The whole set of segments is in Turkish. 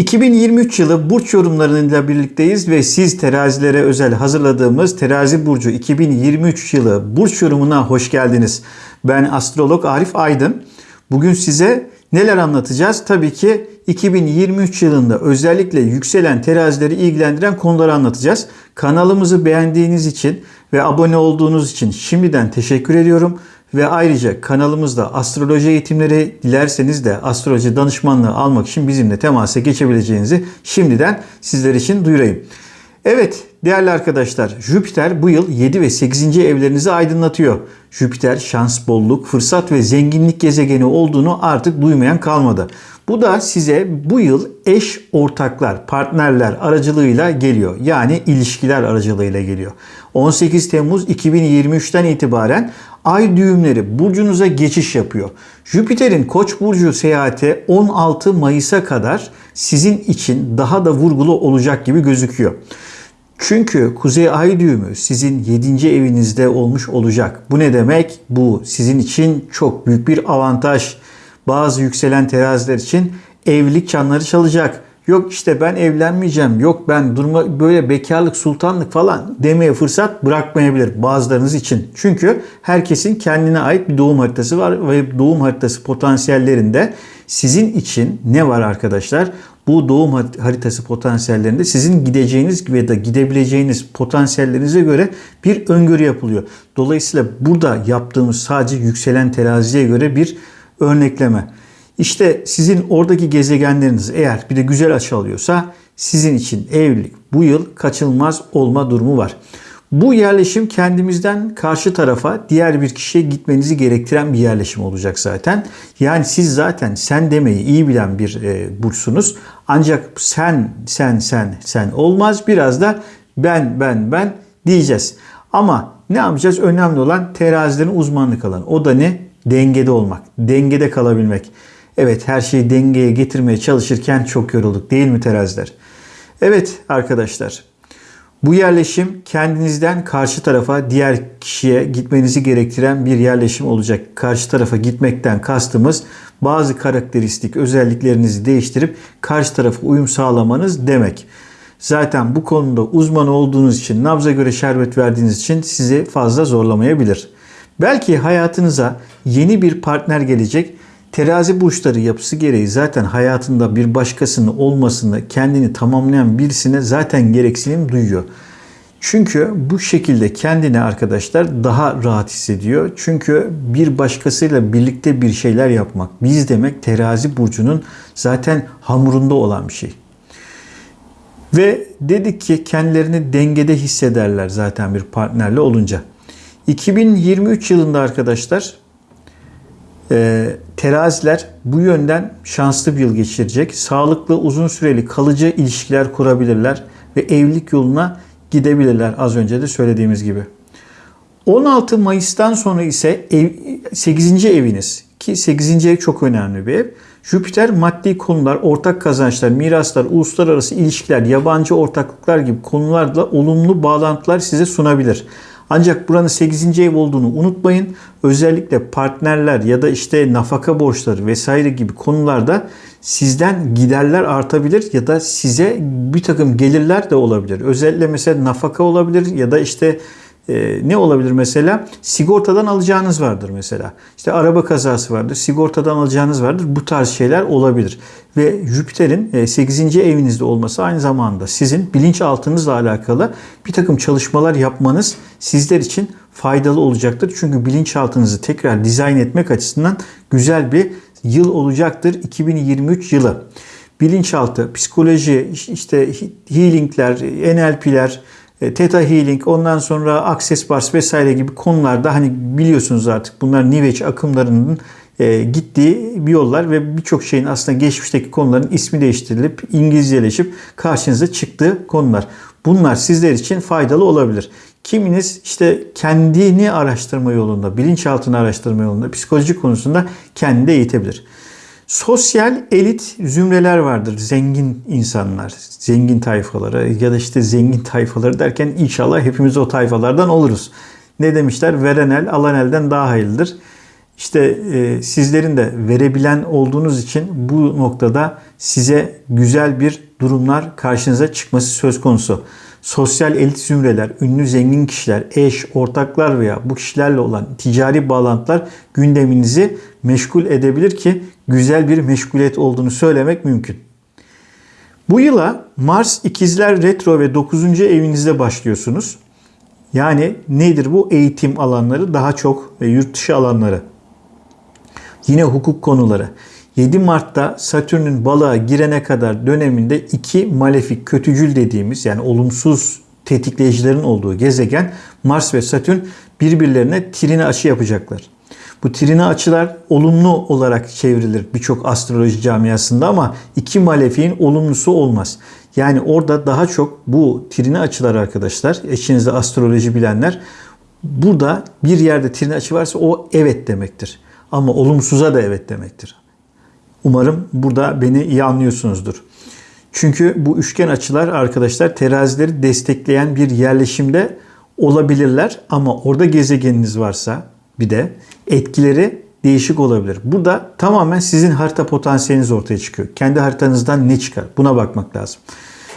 2023 yılı burç yorumlarıyla birlikteyiz ve siz terazilere özel hazırladığımız Terazi Burcu 2023 yılı burç yorumuna hoş geldiniz. Ben astrolog Arif Aydın. Bugün size neler anlatacağız? Tabii ki 2023 yılında özellikle yükselen terazileri ilgilendiren konuları anlatacağız. Kanalımızı beğendiğiniz için ve abone olduğunuz için şimdiden teşekkür ediyorum. Ve ayrıca kanalımızda astroloji eğitimleri dilerseniz de astroloji danışmanlığı almak için bizimle temasa geçebileceğinizi şimdiden sizler için duyurayım. Evet değerli arkadaşlar Jüpiter bu yıl 7 ve 8. evlerinizi aydınlatıyor. Jüpiter şans, bolluk, fırsat ve zenginlik gezegeni olduğunu artık duymayan kalmadı. Bu da size bu yıl eş ortaklar, partnerler aracılığıyla geliyor. Yani ilişkiler aracılığıyla geliyor. 18 Temmuz 2023'ten itibaren ay düğümleri burcunuza geçiş yapıyor. Jüpiter'in Koç burcu seyahati 16 Mayıs'a kadar sizin için daha da vurgulu olacak gibi gözüküyor. Çünkü Kuzey Ay düğümü sizin 7. evinizde olmuş olacak. Bu ne demek? Bu sizin için çok büyük bir avantaj. Bazı yükselen teraziler için evlilik çanları çalacak. Yok işte ben evlenmeyeceğim. Yok ben durma böyle bekarlık, sultanlık falan demeye fırsat bırakmayabilir bazılarınız için. Çünkü herkesin kendine ait bir doğum haritası var ve doğum haritası potansiyellerinde sizin için ne var arkadaşlar? Bu doğum haritası potansiyellerinde sizin gideceğiniz ya da gidebileceğiniz potansiyellerinize göre bir öngörü yapılıyor. Dolayısıyla burada yaptığımız sadece yükselen teraziye göre bir örnekleme. İşte sizin oradaki gezegenleriniz eğer bir de güzel açı alıyorsa sizin için evlilik bu yıl kaçınılmaz olma durumu var. Bu yerleşim kendimizden karşı tarafa diğer bir kişiye gitmenizi gerektiren bir yerleşim olacak zaten. Yani siz zaten sen demeyi iyi bilen bir e, burçsunuz. Ancak sen, sen, sen, sen olmaz. Biraz da ben, ben, ben diyeceğiz. Ama ne yapacağız? Önemli olan terazilerin uzmanlık alanı. O da ne? Dengede olmak, dengede kalabilmek. Evet her şeyi dengeye getirmeye çalışırken çok yorulduk değil mi teraziler? Evet arkadaşlar bu yerleşim kendinizden karşı tarafa diğer kişiye gitmenizi gerektiren bir yerleşim olacak. Karşı tarafa gitmekten kastımız bazı karakteristik özelliklerinizi değiştirip karşı tarafa uyum sağlamanız demek. Zaten bu konuda uzman olduğunuz için, nabza göre şerbet verdiğiniz için sizi fazla zorlamayabilir. Belki hayatınıza yeni bir partner gelecek Terazi burçları yapısı gereği zaten hayatında bir başkasının olmasını, kendini tamamlayan birisine zaten gereksinim duyuyor. Çünkü bu şekilde kendini arkadaşlar daha rahat hissediyor. Çünkü bir başkasıyla birlikte bir şeyler yapmak. Biz demek terazi burcunun zaten hamurunda olan bir şey. Ve dedik ki kendilerini dengede hissederler zaten bir partnerle olunca. 2023 yılında arkadaşlar e, teraziler bu yönden şanslı bir yıl geçirecek. Sağlıklı, uzun süreli, kalıcı ilişkiler kurabilirler ve evlilik yoluna gidebilirler az önce de söylediğimiz gibi. 16 Mayıs'tan sonra ise ev, 8. eviniz ki 8. ev çok önemli bir ev. Jüpiter maddi konular, ortak kazançlar, miraslar, uluslararası ilişkiler, yabancı ortaklıklar gibi konularla olumlu bağlantılar size sunabilir. Ancak buranın 8. ev olduğunu unutmayın. Özellikle partnerler ya da işte nafaka borçları vesaire gibi konularda sizden giderler artabilir ya da size bir takım gelirler de olabilir. Özellikle mesela nafaka olabilir ya da işte e, ne olabilir mesela? Sigortadan alacağınız vardır mesela. İşte araba kazası vardır, sigortadan alacağınız vardır. Bu tarz şeyler olabilir. Ve Jüpiter'in 8. E, evinizde olması aynı zamanda sizin bilinçaltınızla alakalı bir takım çalışmalar yapmanız sizler için faydalı olacaktır. Çünkü bilinçaltınızı tekrar dizayn etmek açısından güzel bir yıl olacaktır 2023 yılı. Bilinçaltı, psikoloji, işte healingler, NLP'ler, e, Theta Healing, ondan sonra Access Bars vesaire gibi konularda hani biliyorsunuz artık bunlar New Age akımlarının e, gittiği bir yollar ve birçok şeyin aslında geçmişteki konuların ismi değiştirilip İngilizceleşip karşınıza çıktığı konular. Bunlar sizler için faydalı olabilir. Kiminiz işte kendini araştırma yolunda, bilinçaltını araştırma yolunda, psikoloji konusunda kendini eğitebilir. Sosyal elit zümreler vardır. Zengin insanlar, zengin tayfaları ya da işte zengin tayfaları derken inşallah hepimiz o tayfalardan oluruz. Ne demişler? Veren el alan elden daha hayırlıdır. İşte e, sizlerin de verebilen olduğunuz için bu noktada size güzel bir durumlar karşınıza çıkması söz konusu. Sosyal elit zümreler, ünlü zengin kişiler, eş, ortaklar veya bu kişilerle olan ticari bağlantılar gündeminizi meşgul edebilir ki güzel bir meşguliyet olduğunu söylemek mümkün. Bu yıla Mars ikizler retro ve 9. evinizde başlıyorsunuz. Yani nedir bu? Eğitim alanları daha çok ve yurt dışı alanları. Yine hukuk konuları. 7 Mart'ta Satürn'ün balığa girene kadar döneminde iki malefik kötücül dediğimiz yani olumsuz tetikleyicilerin olduğu gezegen Mars ve Satürn birbirlerine trine açı yapacaklar. Bu trine açılar olumlu olarak çevrilir birçok astroloji camiasında ama iki malefiğin olumlusu olmaz. Yani orada daha çok bu trine açılar arkadaşlar, eşinizde astroloji bilenler, burada bir yerde trine açı varsa o evet demektir. Ama olumsuza da evet demektir. Umarım burada beni iyi anlıyorsunuzdur. Çünkü bu üçgen açılar arkadaşlar terazileri destekleyen bir yerleşimde olabilirler ama orada gezegeniniz varsa bir de etkileri değişik olabilir. Burada tamamen sizin harita potansiyeliniz ortaya çıkıyor. Kendi haritanızdan ne çıkar? Buna bakmak lazım.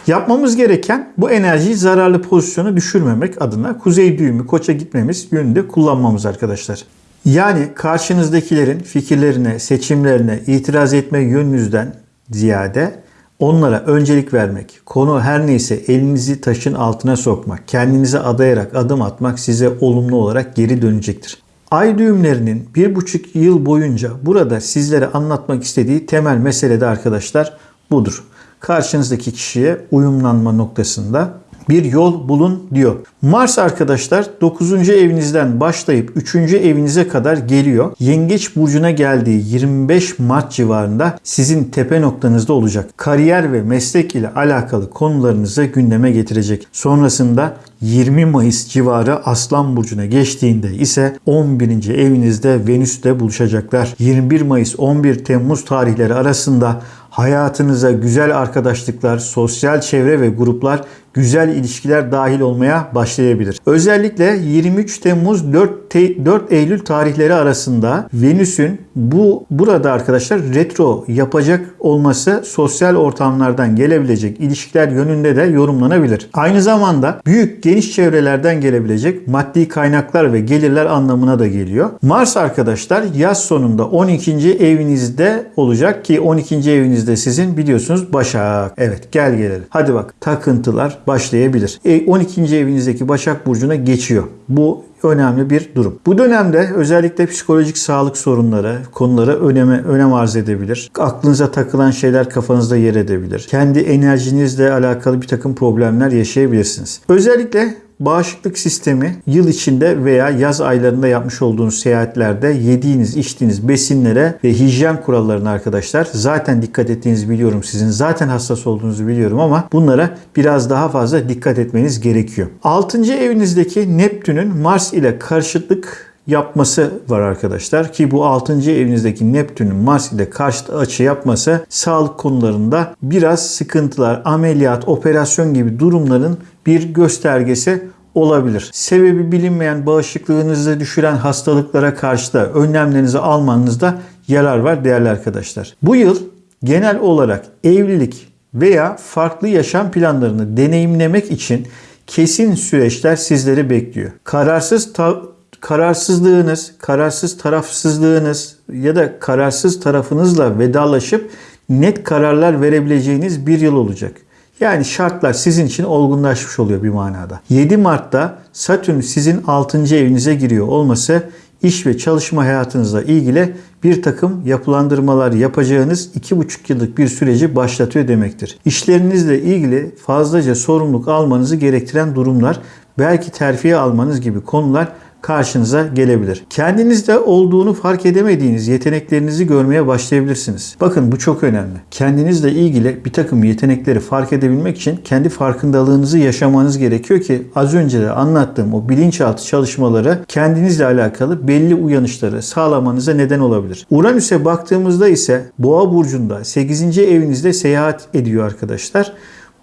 Yapmamız gereken bu enerjiyi zararlı pozisyona düşürmemek adına kuzey düğümü koça gitmemiz yönünde kullanmamız arkadaşlar. Yani karşınızdakilerin fikirlerine, seçimlerine itiraz etme yönünüzden ziyade onlara öncelik vermek, konu her neyse elinizi taşın altına sokmak, kendinize adayarak adım atmak size olumlu olarak geri dönecektir. Ay düğümlerinin bir buçuk yıl boyunca burada sizlere anlatmak istediği temel mesele de arkadaşlar budur. Karşınızdaki kişiye uyumlanma noktasında bir yol bulun diyor. Mars arkadaşlar 9. evinizden başlayıp 3. evinize kadar geliyor. Yengeç burcuna geldiği 25 Mart civarında sizin tepe noktanızda olacak. Kariyer ve meslek ile alakalı konularınızı gündeme getirecek. Sonrasında 20 Mayıs civarı Aslan Burcu'na geçtiğinde ise 11. evinizde Venüs'te buluşacaklar. 21 Mayıs 11 Temmuz tarihleri arasında hayatınıza güzel arkadaşlıklar, sosyal çevre ve gruplar, güzel ilişkiler dahil olmaya başlayabilir. Özellikle 23 Temmuz 4, te, 4 Eylül tarihleri arasında Venüs'ün bu burada arkadaşlar retro yapacak olması sosyal ortamlardan gelebilecek ilişkiler yönünde de yorumlanabilir. Aynı zamanda büyük geniş çevrelerden gelebilecek maddi kaynaklar ve gelirler anlamına da geliyor. Mars arkadaşlar yaz sonunda 12. evinizde olacak ki 12. evinizde sizin biliyorsunuz Başak. Evet gel gelelim. Hadi bak takıntılar başlayabilir. E, 12. evinizdeki Başak Burcu'na geçiyor. Bu önemli bir durum. Bu dönemde özellikle psikolojik sağlık sorunları, konulara öneme, önem arz edebilir. Aklınıza takılan şeyler kafanızda yer edebilir. Kendi enerjinizle alakalı bir takım problemler yaşayabilirsiniz. Özellikle Bağışıklık sistemi yıl içinde veya yaz aylarında yapmış olduğunuz seyahatlerde yediğiniz, içtiğiniz besinlere ve hijyen kurallarına arkadaşlar zaten dikkat ettiğinizi biliyorum sizin. Zaten hassas olduğunuzu biliyorum ama bunlara biraz daha fazla dikkat etmeniz gerekiyor. 6. evinizdeki Neptün'ün Mars ile karşıtlık yapması var arkadaşlar ki bu 6. evinizdeki Neptün'ün Mars ile karşıt açı yapması sağlık konularında biraz sıkıntılar, ameliyat, operasyon gibi durumların bir göstergesi olabilir. Sebebi bilinmeyen bağışıklığınızı düşüren hastalıklara karşı da önlemlerinizi almanızda yarar var değerli arkadaşlar. Bu yıl genel olarak evlilik veya farklı yaşam planlarını deneyimlemek için kesin süreçler sizleri bekliyor. Kararsız kararsızlığınız, kararsız tarafsızlığınız ya da kararsız tarafınızla vedalaşıp net kararlar verebileceğiniz bir yıl olacak. Yani şartlar sizin için olgunlaşmış oluyor bir manada. 7 Mart'ta Satürn sizin 6. evinize giriyor olması iş ve çalışma hayatınızla ilgili bir takım yapılandırmalar yapacağınız 2,5 yıllık bir süreci başlatıyor demektir. İşlerinizle ilgili fazlaca sorumluluk almanızı gerektiren durumlar, belki terfiye almanız gibi konular karşınıza gelebilir. Kendinizde olduğunu fark edemediğiniz yeteneklerinizi görmeye başlayabilirsiniz. Bakın bu çok önemli. Kendinizle ilgili bir takım yetenekleri fark edebilmek için kendi farkındalığınızı yaşamanız gerekiyor ki az önce de anlattığım o bilinçaltı çalışmaları kendinizle alakalı belli uyanışları sağlamanıza neden olabilir. Uranüs'e baktığımızda ise Boğa burcunda 8. evinizde seyahat ediyor arkadaşlar.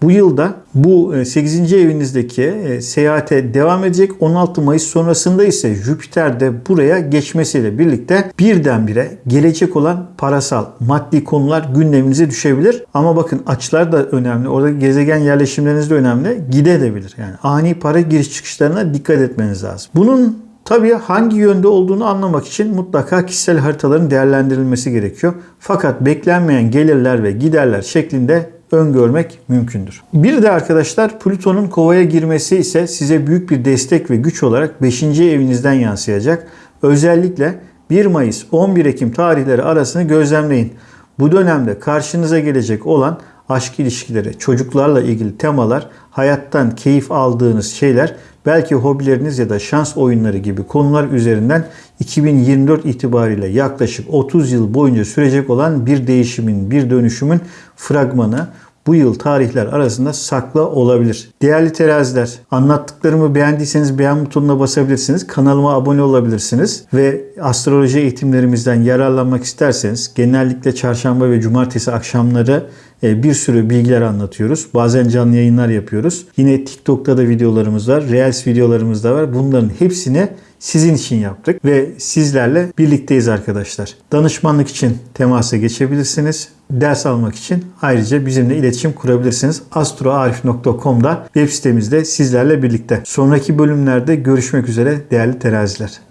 Bu yılda bu e, 8. evinizdeki e, seyahate devam edecek. 16 Mayıs sonrasında ise Jüpiter de buraya geçmesiyle birlikte birdenbire gelecek olan parasal, maddi konular gündeminize düşebilir. Ama bakın açılar da önemli. Orada gezegen yerleşimleriniz de önemli. Gidebilir. Yani ani para giriş çıkışlarına dikkat etmeniz lazım. Bunun Tabii hangi yönde olduğunu anlamak için mutlaka kişisel haritaların değerlendirilmesi gerekiyor. Fakat beklenmeyen gelirler ve giderler şeklinde öngörmek mümkündür. Bir de arkadaşlar Plüton'un kovaya girmesi ise size büyük bir destek ve güç olarak 5. evinizden yansıyacak. Özellikle 1 Mayıs 11 Ekim tarihleri arasını gözlemleyin. Bu dönemde karşınıza gelecek olan aşk ilişkileri, çocuklarla ilgili temalar, hayattan keyif aldığınız şeyler, belki hobileriniz ya da şans oyunları gibi konular üzerinden 2024 itibariyle yaklaşık 30 yıl boyunca sürecek olan bir değişimin, bir dönüşümün fragmanı bu yıl tarihler arasında saklı olabilir. Değerli teraziler, anlattıklarımı beğendiyseniz beğen butonuna basabilirsiniz. Kanalıma abone olabilirsiniz ve astroloji eğitimlerimizden yararlanmak isterseniz genellikle çarşamba ve cumartesi akşamları e, bir sürü bilgiler anlatıyoruz. Bazen canlı yayınlar yapıyoruz. Yine TikTok'ta da videolarımız var. Reels videolarımız da var. Bunların hepsini sizin için yaptık ve sizlerle birlikteyiz arkadaşlar. Danışmanlık için temasa geçebilirsiniz. Ders almak için ayrıca bizimle iletişim kurabilirsiniz. astroarif.com'da web sitemizde sizlerle birlikte. Sonraki bölümlerde görüşmek üzere değerli teraziler.